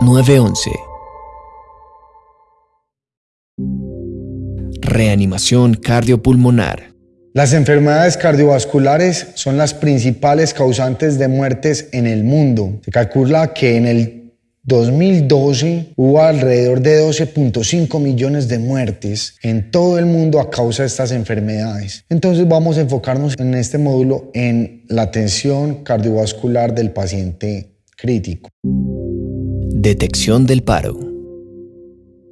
911 Reanimación cardiopulmonar Las enfermedades cardiovasculares son las principales causantes de muertes en el mundo. Se calcula que en el 2012 hubo alrededor de 12.5 millones de muertes en todo el mundo a causa de estas enfermedades. Entonces vamos a enfocarnos en este módulo en la atención cardiovascular del paciente crítico. Detección del paro.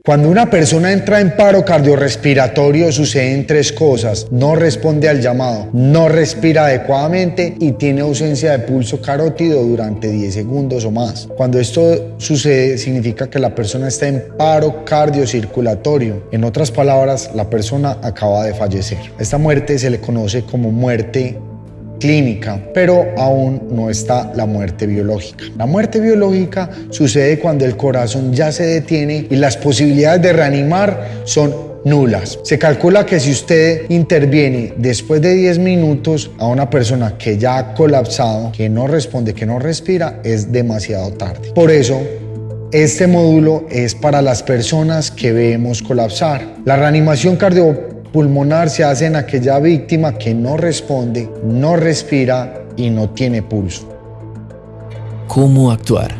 Cuando una persona entra en paro cardiorrespiratorio suceden tres cosas. No responde al llamado, no respira adecuadamente y tiene ausencia de pulso carótido durante 10 segundos o más. Cuando esto sucede significa que la persona está en paro cardiocirculatorio. En otras palabras, la persona acaba de fallecer. Esta muerte se le conoce como muerte clínica, pero aún no está la muerte biológica. La muerte biológica sucede cuando el corazón ya se detiene y las posibilidades de reanimar son nulas. Se calcula que si usted interviene después de 10 minutos a una persona que ya ha colapsado, que no responde, que no respira, es demasiado tarde. Por eso, este módulo es para las personas que vemos colapsar. La reanimación cardiovascular pulmonar se hace en aquella víctima que no responde, no respira y no tiene pulso. ¿Cómo actuar?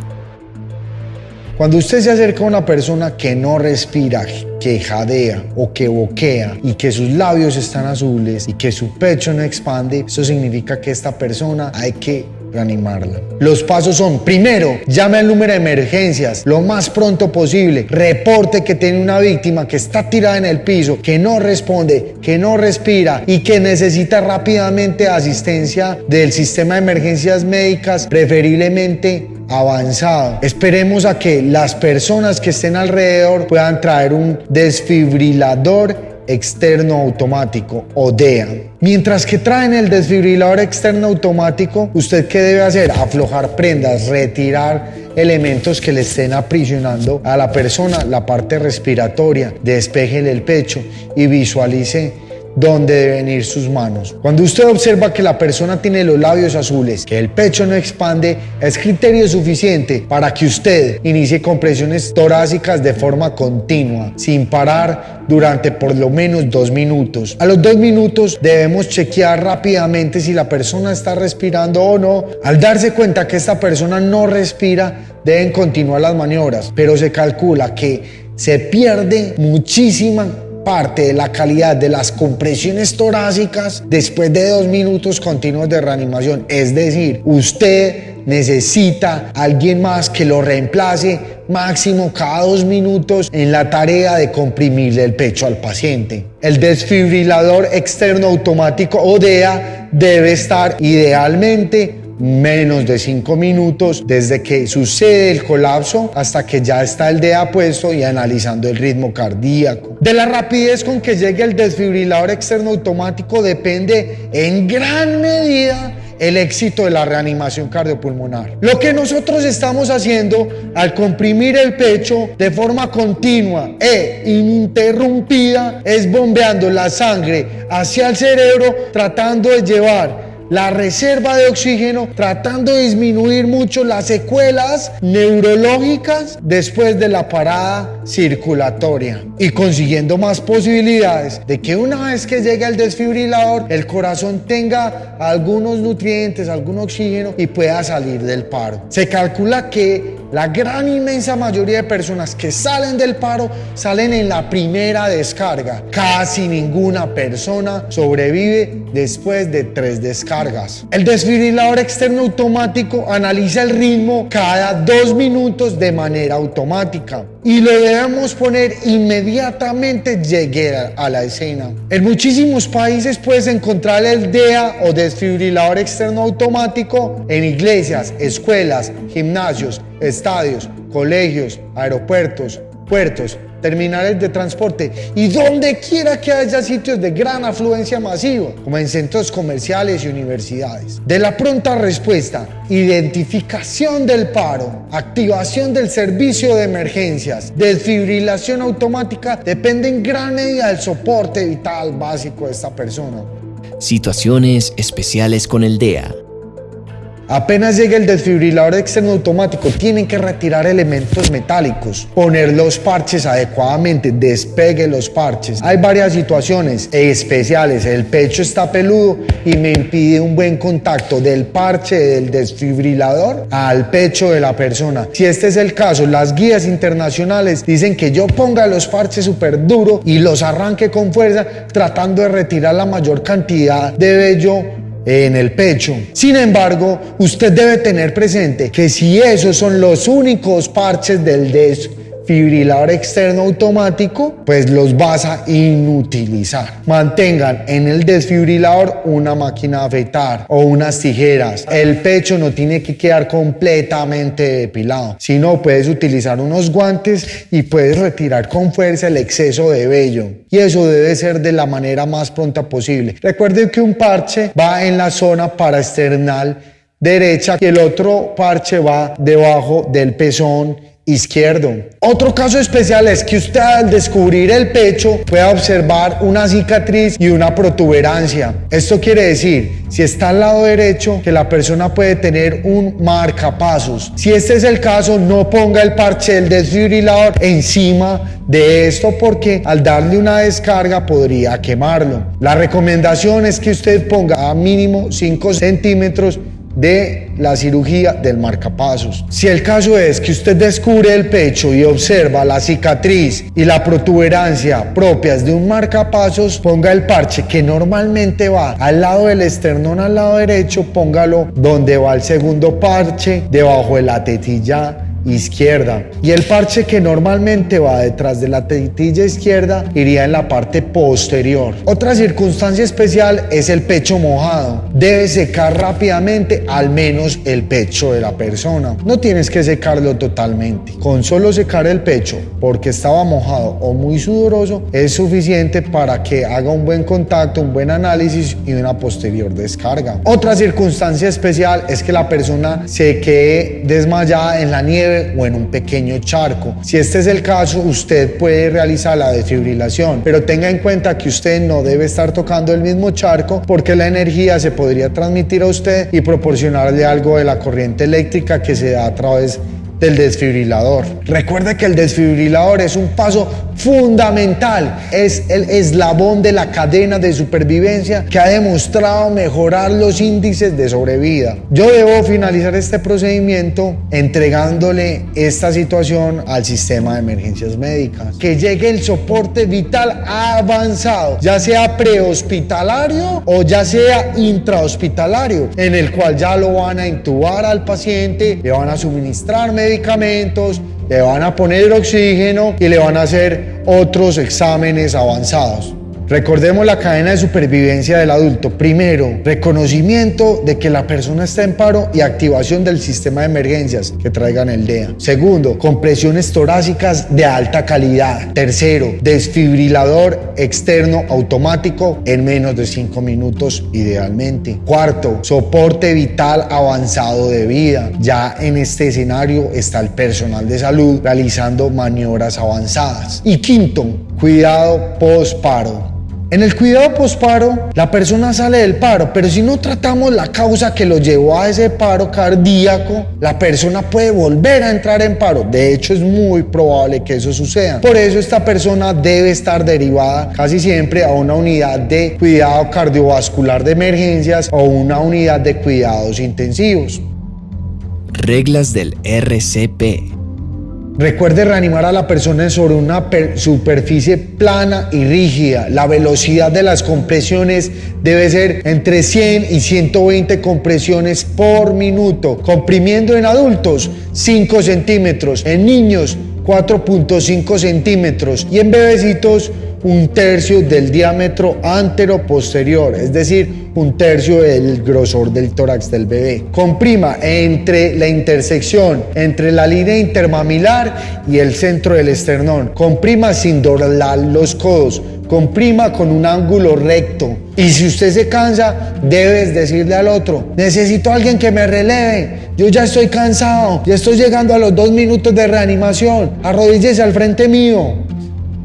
Cuando usted se acerca a una persona que no respira, que jadea o que boquea y que sus labios están azules y que su pecho no expande, eso significa que esta persona hay que reanimarla. Los pasos son, primero, llame al número de emergencias lo más pronto posible, reporte que tiene una víctima que está tirada en el piso, que no responde, que no respira y que necesita rápidamente asistencia del sistema de emergencias médicas, preferiblemente avanzado. Esperemos a que las personas que estén alrededor puedan traer un desfibrilador externo automático o DEA. Mientras que traen el desfibrilador externo automático, ¿usted qué debe hacer? Aflojar prendas, retirar elementos que le estén aprisionando a la persona, la parte respiratoria, despejele el pecho y visualice dónde deben ir sus manos. Cuando usted observa que la persona tiene los labios azules, que el pecho no expande, es criterio suficiente para que usted inicie compresiones torácicas de forma continua, sin parar durante por lo menos dos minutos. A los dos minutos debemos chequear rápidamente si la persona está respirando o no. Al darse cuenta que esta persona no respira, deben continuar las maniobras, pero se calcula que se pierde muchísima parte de la calidad de las compresiones torácicas después de dos minutos continuos de reanimación. Es decir, usted necesita alguien más que lo reemplace máximo cada dos minutos en la tarea de comprimirle el pecho al paciente. El desfibrilador externo automático ODEA debe estar idealmente menos de 5 minutos desde que sucede el colapso hasta que ya está el DEA puesto y analizando el ritmo cardíaco. De la rapidez con que llegue el desfibrilador externo automático depende en gran medida el éxito de la reanimación cardiopulmonar. Lo que nosotros estamos haciendo al comprimir el pecho de forma continua e ininterrumpida es bombeando la sangre hacia el cerebro tratando de llevar la reserva de oxígeno, tratando de disminuir mucho las secuelas neurológicas después de la parada circulatoria y consiguiendo más posibilidades de que una vez que llegue el desfibrilador, el corazón tenga algunos nutrientes, algún oxígeno y pueda salir del paro. Se calcula que la gran inmensa mayoría de personas que salen del paro salen en la primera descarga. Casi ninguna persona sobrevive después de tres descargas. El desfibrilador externo automático analiza el ritmo cada dos minutos de manera automática y lo debemos poner inmediatamente llegue a la escena. En muchísimos países puedes encontrar el DEA o desfibrilador externo automático en iglesias, escuelas, gimnasios, estadios, colegios, aeropuertos, puertos, terminales de transporte y donde quiera que haya sitios de gran afluencia masiva, como en centros comerciales y universidades. De la pronta respuesta, identificación del paro, activación del servicio de emergencias, desfibrilación automática, depende en gran medida del soporte vital básico de esta persona. Situaciones especiales con el DEA. Apenas llegue el desfibrilador externo automático, tienen que retirar elementos metálicos, poner los parches adecuadamente, despegue los parches. Hay varias situaciones especiales. El pecho está peludo y me impide un buen contacto del parche del desfibrilador al pecho de la persona. Si este es el caso, las guías internacionales dicen que yo ponga los parches súper duro y los arranque con fuerza, tratando de retirar la mayor cantidad de vello en el pecho. Sin embargo, usted debe tener presente que si esos son los únicos parches del des fibrilador externo automático, pues los vas a inutilizar. Mantengan en el desfibrilador una máquina de afeitar o unas tijeras. El pecho no tiene que quedar completamente depilado, sino puedes utilizar unos guantes y puedes retirar con fuerza el exceso de vello. Y eso debe ser de la manera más pronta posible. Recuerden que un parche va en la zona paraesternal derecha y el otro parche va debajo del pezón izquierdo. Otro caso especial es que usted al descubrir el pecho pueda observar una cicatriz y una protuberancia. Esto quiere decir, si está al lado derecho, que la persona puede tener un marcapasos. Si este es el caso, no ponga el parche del desfibrilador encima de esto porque al darle una descarga podría quemarlo. La recomendación es que usted ponga a mínimo 5 centímetros de la cirugía del marcapasos. Si el caso es que usted descubre el pecho y observa la cicatriz y la protuberancia propias de un marcapasos, ponga el parche que normalmente va al lado del esternón al lado derecho, póngalo donde va el segundo parche, debajo de la tetilla izquierda. Y el parche que normalmente va detrás de la tetilla izquierda iría en la parte posterior. Otra circunstancia especial es el pecho mojado. Debe secar rápidamente al menos el pecho de la persona. No tienes que secarlo totalmente. Con solo secar el pecho porque estaba mojado o muy sudoroso es suficiente para que haga un buen contacto, un buen análisis y una posterior descarga. Otra circunstancia especial es que la persona se quede desmayada en la nieve o en un pequeño charco. Si este es el caso, usted puede realizar la desfibrilación, pero tenga en cuenta que usted no debe estar tocando el mismo charco porque la energía se podría transmitir a usted y proporcionarle algo de la corriente eléctrica que se da a través del desfibrilador. Recuerde que el desfibrilador es un paso fundamental, es el eslabón de la cadena de supervivencia que ha demostrado mejorar los índices de sobrevida. Yo debo finalizar este procedimiento entregándole esta situación al sistema de emergencias médicas. Que llegue el soporte vital avanzado, ya sea prehospitalario o ya sea intrahospitalario, en el cual ya lo van a intubar al paciente, le van a suministrar medicamentos, le van a poner oxígeno y le van a hacer otros exámenes avanzados. Recordemos la cadena de supervivencia del adulto. Primero, reconocimiento de que la persona está en paro y activación del sistema de emergencias que traigan el DEA. Segundo, compresiones torácicas de alta calidad. Tercero, desfibrilador externo automático en menos de 5 minutos idealmente. Cuarto, soporte vital avanzado de vida. Ya en este escenario está el personal de salud realizando maniobras avanzadas. Y quinto, cuidado post-paro. En el cuidado posparo, la persona sale del paro, pero si no tratamos la causa que lo llevó a ese paro cardíaco, la persona puede volver a entrar en paro. De hecho, es muy probable que eso suceda. Por eso esta persona debe estar derivada casi siempre a una unidad de cuidado cardiovascular de emergencias o una unidad de cuidados intensivos. Reglas del RCP. Recuerde reanimar a la persona sobre una superficie plana y rígida. La velocidad de las compresiones debe ser entre 100 y 120 compresiones por minuto. Comprimiendo en adultos 5 centímetros, en niños 4.5 centímetros y en bebecitos un tercio del diámetro antero-posterior, es decir, un tercio del grosor del tórax del bebé. Comprima entre la intersección entre la línea intermamilar y el centro del esternón. Comprima sin doblar los codos. Comprima con un ángulo recto. Y si usted se cansa, debes decirle al otro, necesito a alguien que me releve. Yo ya estoy cansado, ya estoy llegando a los dos minutos de reanimación. Arrodíllese al frente mío.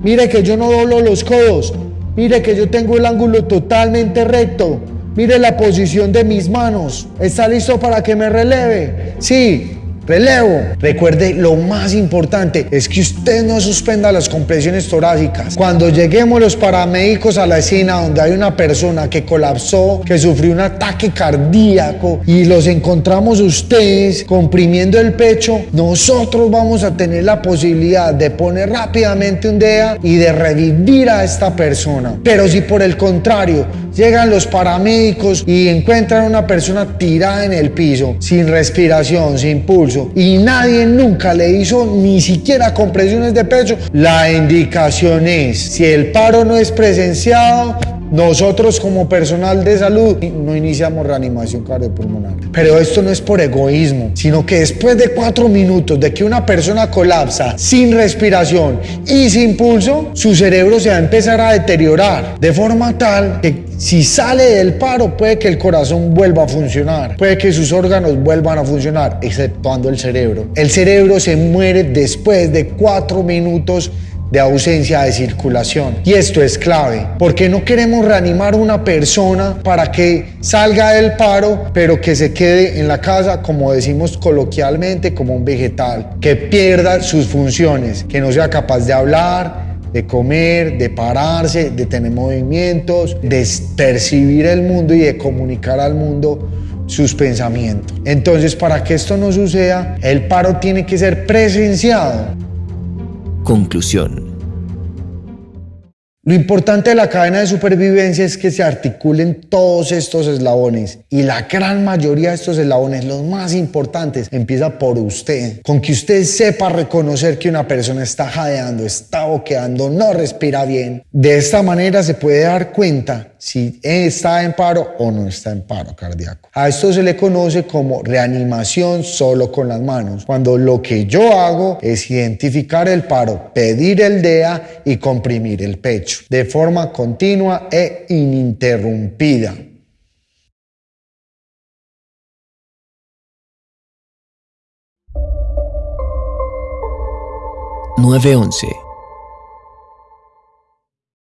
Mire que yo no doblo los codos. Mire que yo tengo el ángulo totalmente recto. Mire la posición de mis manos. ¿Está listo para que me releve? Sí, Relevo. Recuerde, lo más importante es que usted no suspenda las compresiones torácicas. Cuando lleguemos los paramédicos a la escena donde hay una persona que colapsó, que sufrió un ataque cardíaco y los encontramos ustedes comprimiendo el pecho, nosotros vamos a tener la posibilidad de poner rápidamente un DEA y de revivir a esta persona. Pero si por el contrario llegan los paramédicos y encuentran a una persona tirada en el piso, sin respiración, sin pulso, y nadie nunca le hizo ni siquiera compresiones de pecho, la indicación es, si el paro no es presenciado, nosotros como personal de salud no iniciamos reanimación cardiopulmonar. Pero esto no es por egoísmo, sino que después de cuatro minutos de que una persona colapsa sin respiración y sin pulso, su cerebro se va a empezar a deteriorar de forma tal que si sale del paro puede que el corazón vuelva a funcionar, puede que sus órganos vuelvan a funcionar, exceptuando el cerebro. El cerebro se muere después de cuatro minutos de ausencia de circulación. Y esto es clave, porque no queremos reanimar una persona para que salga del paro, pero que se quede en la casa, como decimos coloquialmente, como un vegetal, que pierda sus funciones, que no sea capaz de hablar, de comer, de pararse, de tener movimientos, de percibir el mundo y de comunicar al mundo sus pensamientos. Entonces, para que esto no suceda, el paro tiene que ser presenciado Conclusión. Lo importante de la cadena de supervivencia es que se articulen todos estos eslabones y la gran mayoría de estos eslabones, los más importantes, empieza por usted. Con que usted sepa reconocer que una persona está jadeando, está boqueando, no respira bien. De esta manera se puede dar cuenta si está en paro o no está en paro cardíaco. A esto se le conoce como reanimación solo con las manos, cuando lo que yo hago es identificar el paro, pedir el DEA y comprimir el pecho de forma continua e ininterrumpida. 911